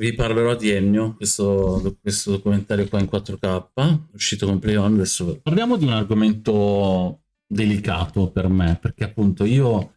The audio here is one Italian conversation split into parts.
vi parlerò di Ennio, questo, questo documentario qua in 4K, uscito con Play. Adesso parliamo di un argomento delicato per me, perché appunto io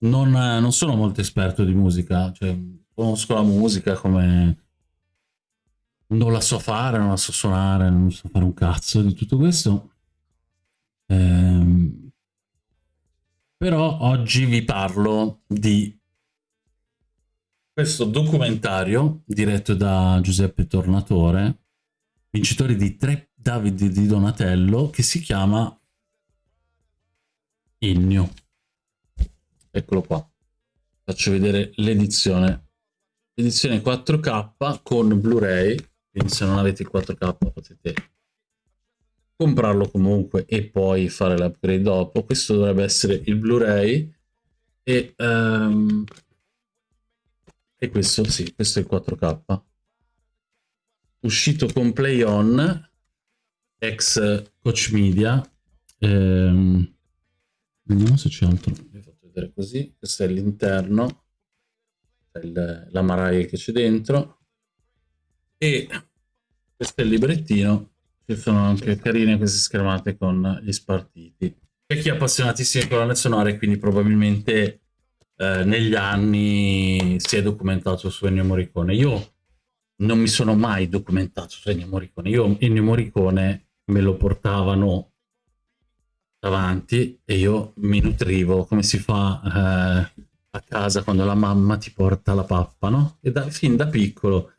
non, non sono molto esperto di musica, cioè conosco la musica come non la so fare, non la so suonare, non so fare un cazzo di tutto questo. Ehm, però oggi vi parlo di questo documentario diretto da Giuseppe Tornatore, vincitore di tre David di Donatello, che si chiama Ennio. Eccolo qua. Faccio vedere l'edizione. Edizione 4K con Blu-ray, quindi se non avete il 4K potete comprarlo comunque e poi fare l'upgrade dopo. Questo dovrebbe essere il Blu-ray e um, e questo, sì, questo è il 4K. Uscito con Play On, ex Coach Media. Ehm, vediamo se c'è altro. Vi fatto vedere così. Questo è l'interno. La maraia che c'è dentro. E questo è il librettino. Ci sono anche carine queste schermate con gli spartiti. C'è chi è appassionatissimo di colonne sonore, quindi probabilmente eh, negli anni si è documentato su Ennio Morricone. Io non mi sono mai documentato su Ennio Morricone. Io Ennio Morricone me lo portavano davanti e io mi nutrivo come si fa eh, a casa quando la mamma ti porta la pappa, no? E da, fin da piccolo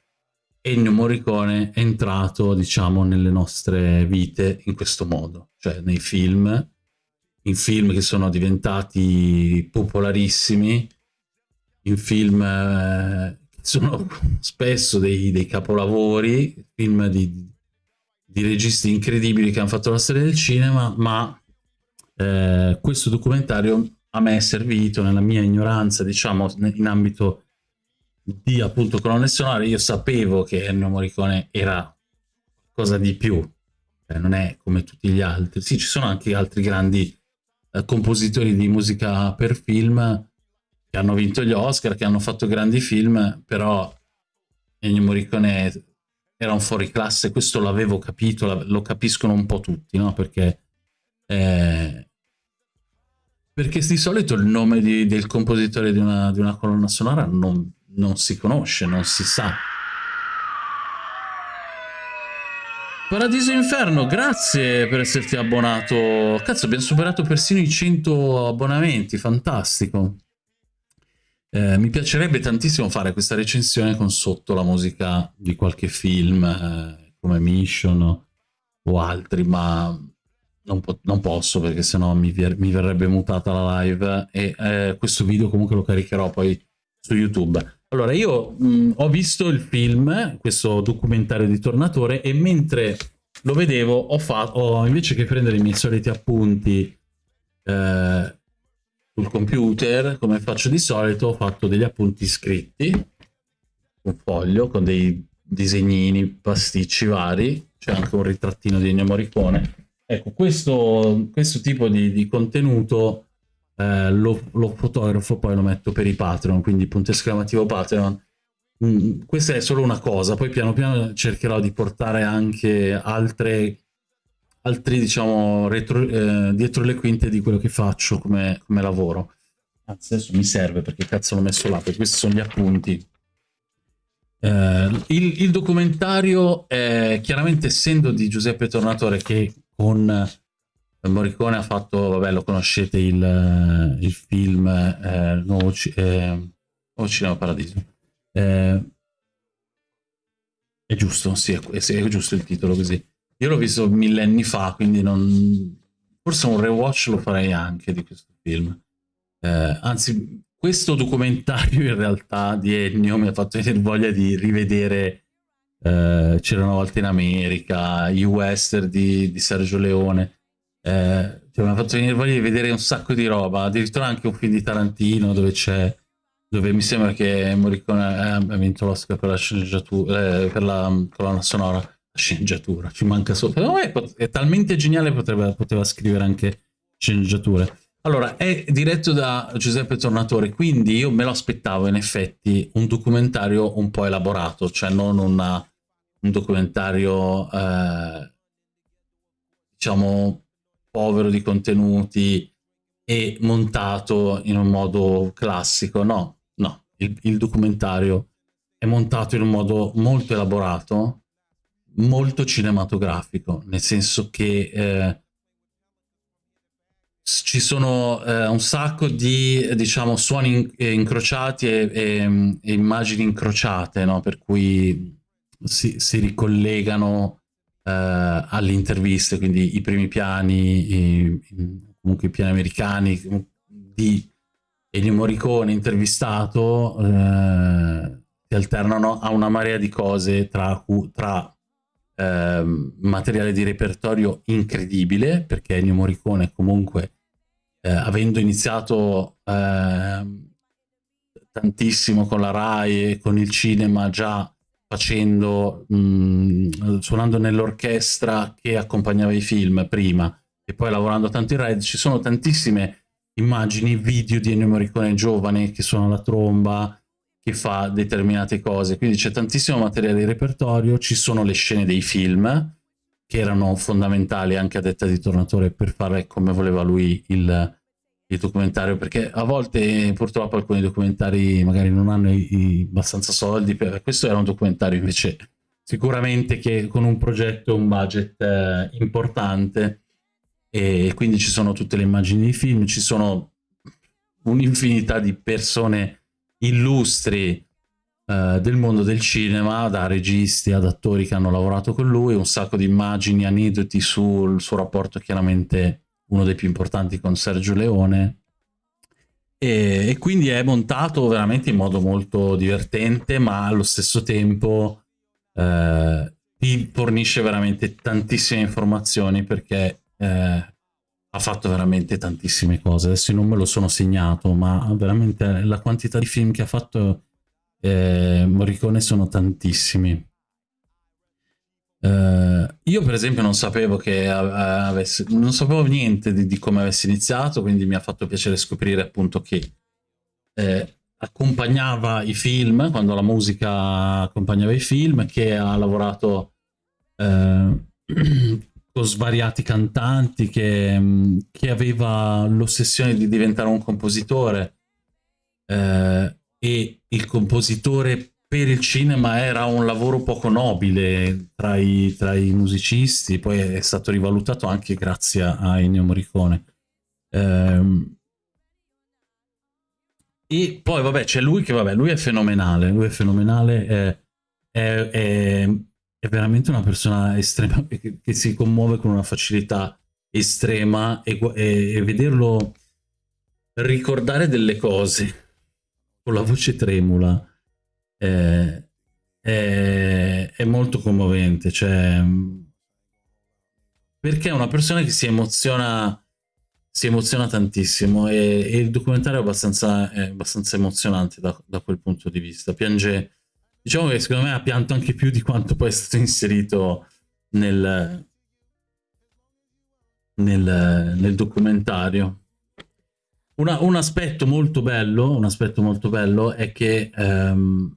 Ennio Morricone è entrato, diciamo, nelle nostre vite in questo modo, cioè nei film in film che sono diventati popolarissimi, in film eh, che sono spesso dei, dei capolavori, film di, di, registi incredibili che hanno fatto la storia del cinema, ma eh, questo documentario a me è servito nella mia ignoranza, diciamo, in ambito di appunto colonne sonore, io sapevo che Ennio Morricone era cosa di più, cioè, non è come tutti gli altri. Sì, ci sono anche altri grandi eh, compositori di musica per film che hanno vinto gli Oscar, che hanno fatto grandi film, però Ennio Morricone era un fuoriclasse, questo l'avevo capito, lo capiscono un po' tutti, no? Perché, eh, perché di solito il nome di, del compositore di una, di una colonna sonora non, non si conosce, non si sa. Paradiso Inferno, grazie per esserti abbonato. Cazzo, abbiamo superato persino i 100 abbonamenti, fantastico. Eh, mi piacerebbe tantissimo fare questa recensione con sotto la musica di qualche film, eh, come Mission o altri, ma non, po non posso perché sennò mi, mi verrebbe mutata la live e eh, questo video comunque lo caricherò poi su YouTube. Allora, io mh, ho visto il film, questo documentario di Tornatore, e mentre lo vedevo, ho fatto, invece che prendere i miei soliti appunti eh, sul computer, come faccio di solito, ho fatto degli appunti scritti, un foglio con dei disegnini, pasticci vari, c'è anche un ritrattino di Ennio Morricone. Ecco, questo, questo tipo di, di contenuto eh, lo, lo, fotografo poi lo metto per i Patreon, quindi punto esclamativo Patreon. Mm, questa è solo una cosa, poi piano piano cercherò di portare anche altre, altri, diciamo, retro, eh, dietro le quinte di quello che faccio come, come lavoro. Anzi, adesso mi serve perché cazzo l'ho messo là, perché questi sono gli appunti. Eh, il, il, documentario, è, chiaramente essendo di Giuseppe Tornatore che con Morricone ha fatto, vabbè lo conoscete, il, eh, il film eh, Nuovo, eh, Cinema Paradiso. Eh, è giusto, sì è, è, giusto il titolo così. Io l'ho visto millenni fa, quindi non... Forse un rewatch lo farei anche di questo film. Eh, anzi, questo documentario in realtà di Ennio mi ha fatto venire voglia di rivedere eh, C'era una volta in America, i western di, di Sergio Leone eh, cioè, mi ha fatto venire voglia di vedere un sacco di roba, addirittura anche un film di Tarantino dove c'è dove mi sembra che Morricone ha vinto l'Oscar per la sceneggiatura, eh, per la colonna sonora, la sceneggiatura, ci manca solo. Però è, è talmente geniale potrebbe, poteva scrivere anche sceneggiature. Allora, è diretto da Giuseppe Tornatore, quindi io me lo aspettavo in effetti un documentario un po' elaborato, cioè non una, un documentario, eh, diciamo, povero di contenuti e montato in un modo classico. No, no, il, il documentario è montato in un modo molto elaborato, molto cinematografico, nel senso che... Eh, ci sono eh, un sacco di diciamo, suoni in incrociati e, e, e, immagini incrociate, no? per cui si, si ricollegano alle interviste, quindi i primi piani, i, comunque i piani americani di Ennio Morricone intervistato eh, si alternano a una marea di cose tra, tra eh, materiale di repertorio incredibile, perché Ennio Morricone comunque, eh, avendo iniziato eh, tantissimo con la RAI e con il cinema, già facendo, mh, mm, suonando nell'orchestra che accompagnava i film prima, e poi lavorando tanto in RAI, ci sono tantissime immagini, video di Ennio Morricone giovane che suona la tromba, che fa determinate cose, quindi c'è tantissimo materiale di repertorio, ci sono le scene dei film, che erano fondamentali anche a detta di Tornatore per fare come voleva lui il, il documentario, perché a volte purtroppo alcuni documentari magari non hanno i, i abbastanza soldi, per, questo era un documentario invece sicuramente che con un progetto, un budget eh, importante, e quindi ci sono tutte le immagini di film, ci sono un'infinità di persone illustri eh, del mondo del cinema, da registi ad attori che hanno lavorato con lui, un sacco di immagini, aneddoti sul suo rapporto chiaramente uno dei più importanti con Sergio Leone, e, e, quindi è montato veramente in modo molto divertente, ma allo stesso tempo eh, fornisce veramente tantissime informazioni perché eh, ha fatto veramente tantissime cose. Adesso non me lo sono segnato, ma veramente la quantità di film che ha fatto eh, Morricone sono tantissimi. Uh, io per esempio non sapevo che avesse, non sapevo niente di, di, come avesse iniziato, quindi mi ha fatto piacere scoprire appunto che eh, accompagnava i film, quando la musica accompagnava i film, che ha lavorato eh, con svariati cantanti, che, che aveva l'ossessione di diventare un compositore eh, e il compositore per il cinema era un lavoro poco nobile tra i, tra i musicisti, poi è stato rivalutato anche grazie a Ennio Morricone. Ehm, e poi vabbè c'è lui che vabbè lui è fenomenale, lui è fenomenale, è, è, è è veramente una persona estrema che, che si commuove con una facilità estrema e, e, e, vederlo ricordare delle cose con la voce tremula è, è, è molto commovente cioè perché è una persona che si emoziona si emoziona tantissimo e, e il documentario è abbastanza, è abbastanza emozionante da, da quel punto di vista piange Diciamo che secondo me ha pianto anche più di quanto poi è stato inserito nel, nel, nel documentario. Una, un aspetto molto bello, un aspetto molto bello è che um,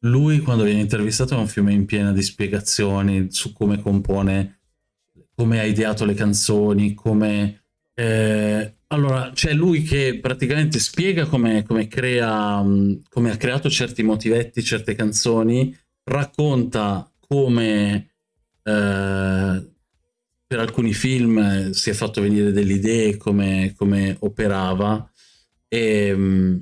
lui quando viene intervistato è un fiume in piena di spiegazioni su come compone, come ha ideato le canzoni, come eh, allora, c'è lui che praticamente spiega come, come, crea, come ha creato certi motivetti, certe canzoni, racconta come eh, per alcuni film si è fatto venire delle idee, come, come operava, e,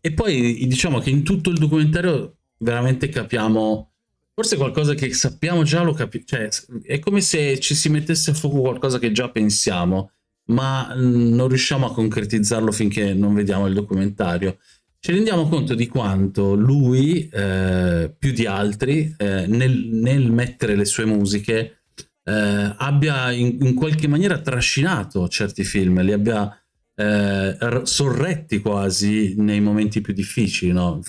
e poi diciamo che in tutto il documentario veramente capiamo forse qualcosa che sappiamo già lo capiamo, cioè è come se ci si mettesse a fuoco qualcosa che già pensiamo ma non riusciamo a concretizzarlo finché non vediamo il documentario. Ci rendiamo conto di quanto lui, eh, più di altri, eh, nel, nel, mettere le sue musiche, eh, abbia in, in, qualche maniera trascinato certi film, li abbia eh, sorretti quasi nei momenti più difficili, no?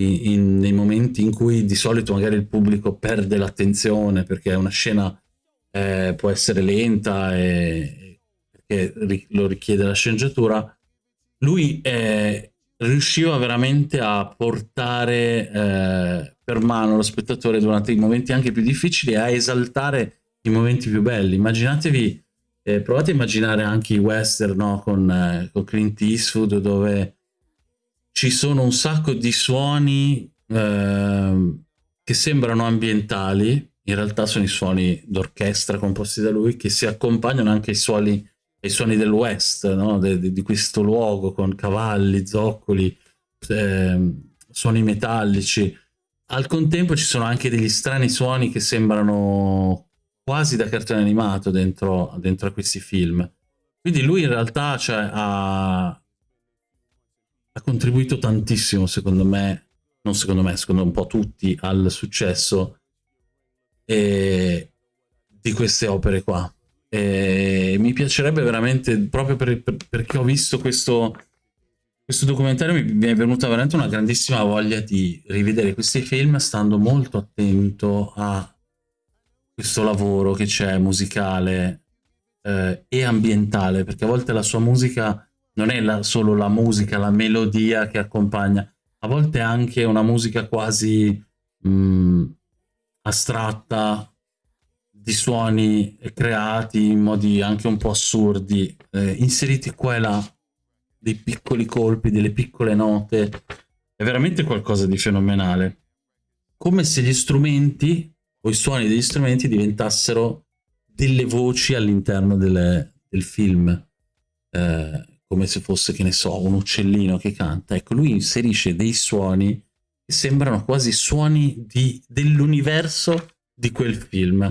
In, in, nei momenti in cui di solito magari il pubblico perde l'attenzione perché una scena eh, può essere lenta e, che lo richiede la sceneggiatura, lui è, riusciva veramente a portare eh, per mano lo spettatore durante i momenti anche più difficili e a esaltare i momenti più belli. Immaginatevi, eh, provate a immaginare anche i western no? con, eh, con Clint Eastwood dove ci sono un sacco di suoni eh, che sembrano ambientali, in realtà sono i suoni d'orchestra composti da lui che si accompagnano anche ai suoni, ai suoni del West, no? de, de, di questo luogo con cavalli, zoccoli, eh, suoni metallici. Al contempo ci sono anche degli strani suoni che sembrano quasi da cartone animato dentro, dentro a questi film. Quindi lui in realtà cioè, ha, ha contribuito tantissimo, secondo me, non secondo me, secondo un po' tutti, al successo e di queste opere qua. E mi piacerebbe veramente, proprio per, per, perché ho visto questo, questo documentario, mi, mi è venuta veramente una grandissima voglia di rivedere questi film, stando molto attento a questo lavoro che c'è musicale eh, e ambientale, perché a volte la sua musica non è la, solo la musica, la melodia che accompagna, a volte anche una musica quasi mh, mm, astratta di suoni creati in modi anche un po' assurdi, eh, inseriti qua e là, dei piccoli colpi, delle piccole note, è veramente qualcosa di fenomenale. Come se gli strumenti o i suoni degli strumenti diventassero delle voci all'interno del film, eh, come se fosse, che ne so, un uccellino che canta. Ecco, lui inserisce dei suoni sembrano quasi suoni dell'universo di quel film.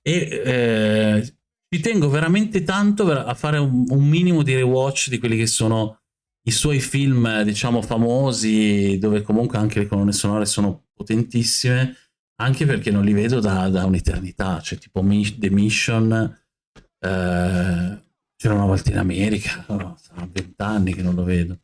E eh, tengo veramente tanto a fare un, un, minimo di rewatch di quelli che sono i suoi film, diciamo, famosi, dove comunque anche le colonne sonore sono potentissime, anche perché non li vedo da, da un'eternità, cioè tipo The Mission, eh, c'era una volta in America, oh, sono vent'anni che non lo vedo.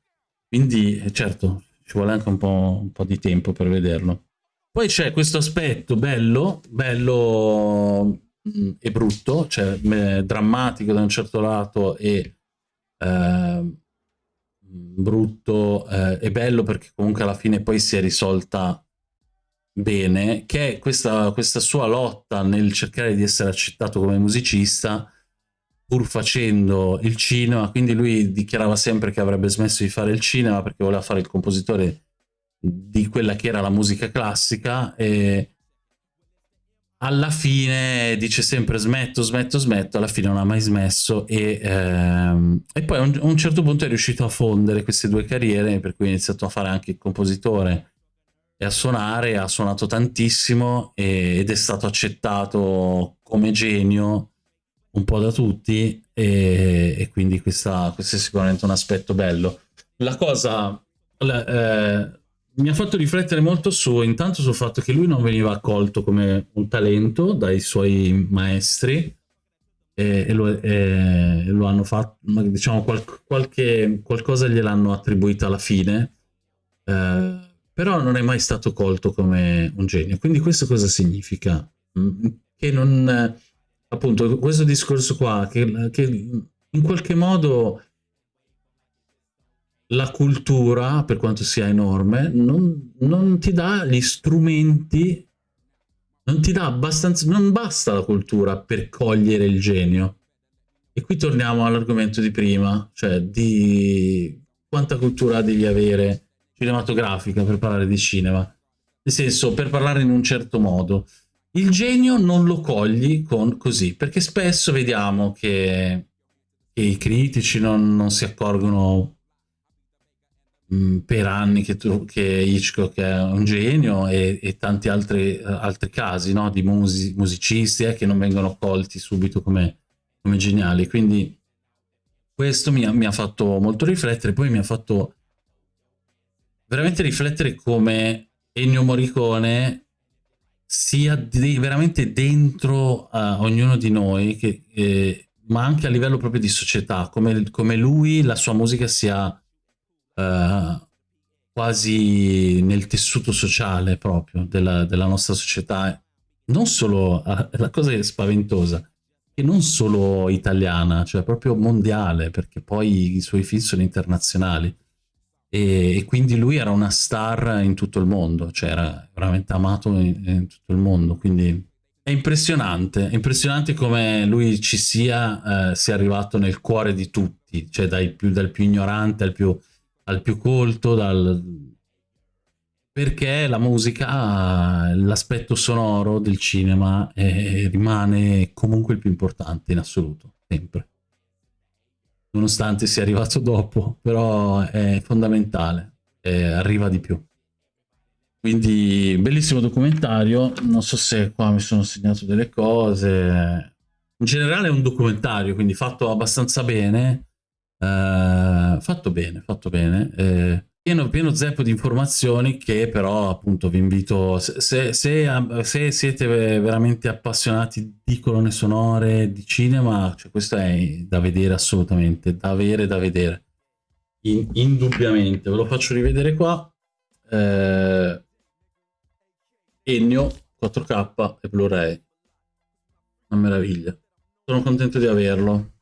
Quindi, certo, ci vuole anche un po', un po', di tempo per vederlo. Poi c'è questo aspetto bello, bello mm, e brutto, cioè drammatico da un certo lato e eh, brutto eh, e bello perché comunque alla fine poi si è risolta bene, che è questa, questa sua lotta nel cercare di essere accettato come musicista pur facendo il cinema, quindi lui dichiarava sempre che avrebbe smesso di fare il cinema perché voleva fare il compositore di quella che era la musica classica e alla fine dice sempre smetto, smetto, smetto, alla fine non ha mai smesso e, ehm, e poi a un, un, certo punto è riuscito a fondere queste due carriere per cui ha iniziato a fare anche il compositore e a suonare, ha suonato tantissimo e, ed è stato accettato come genio un po' da tutti e, e quindi questa, questo è sicuramente un aspetto bello. La cosa la, eh, mi ha fatto riflettere molto su intanto sul fatto che lui non veniva accolto come un talento dai suoi maestri e, e, lo, e lo, hanno fatto, diciamo qual, qualche, qualcosa gliel'hanno attribuito alla fine, eh, però non è mai stato colto come un genio. Quindi questo cosa significa? Mm, che non appunto questo discorso qua che, che in qualche modo la cultura, per quanto sia enorme, non, non, ti dà gli strumenti, non ti dà abbastanza, non basta la cultura per cogliere il genio. E qui torniamo all'argomento di prima, cioè di quanta cultura devi avere cinematografica per parlare di cinema. Nel senso, per parlare in un certo modo. Il genio non lo cogli con così, perché spesso vediamo che, che i critici non, non si accorgono mm, per anni che, tu, che, Hitchcock è un genio e, e tanti altri, altri casi no? di musi, musicisti eh, che non vengono colti subito come, come geniali. Quindi questo mi ha, mi ha fatto molto riflettere, poi mi ha fatto veramente riflettere come Ennio Morricone sia di, veramente dentro a ognuno di noi, che, eh, ma anche a livello proprio di società, come, come lui, la sua musica sia eh, quasi nel tessuto sociale proprio della, della nostra società. Non solo, eh, la cosa è spaventosa, e non solo italiana, cioè proprio mondiale, perché poi i suoi film sono internazionali. E, e quindi lui era una star in tutto il mondo, cioè era veramente amato in, in tutto il mondo, quindi è impressionante, è impressionante come lui ci sia, eh, sia arrivato nel cuore di tutti, cioè più, dal più ignorante al più, al più colto, dal... perché la musica, l'aspetto sonoro del cinema eh, rimane comunque il più importante in assoluto, sempre nonostante sia arrivato dopo, però è fondamentale, eh, arriva di più. Quindi bellissimo documentario, non so se qua mi sono segnato delle cose, in generale è un documentario, quindi fatto abbastanza bene, eh, fatto bene, fatto bene, eh, pieno, pieno zeppo di informazioni che però appunto vi invito, se, se, se, siete veramente appassionati di colonne sonore, di cinema, cioè questo è da vedere assolutamente, da avere, da vedere, In, indubbiamente, ve lo faccio rivedere qua, eh, Ennio 4K e Blu-ray, una meraviglia, sono contento di averlo.